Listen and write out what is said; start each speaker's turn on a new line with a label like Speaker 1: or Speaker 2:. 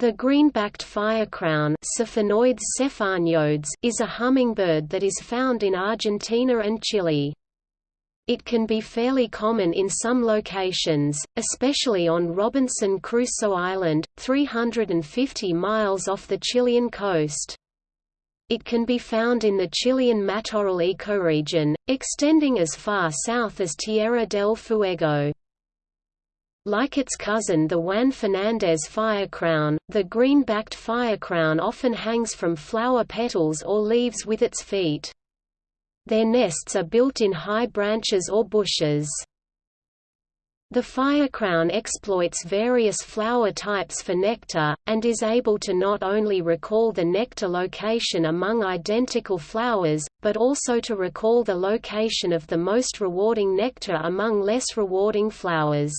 Speaker 1: The green-backed firecrown is a hummingbird that is found in Argentina and Chile. It can be fairly common in some locations, especially on Robinson Crusoe Island, 350 miles off the Chilean coast. It can be found in the Chilean Matorral ecoregion, extending as far south as Tierra del Fuego. Like its cousin the Juan Fernandez firecrown, the green-backed firecrown often hangs from flower petals or leaves with its feet. Their nests are built in high branches or bushes. The firecrown exploits various flower types for nectar, and is able to not only recall the nectar location among identical flowers, but also to recall the location of the most rewarding nectar among less rewarding flowers.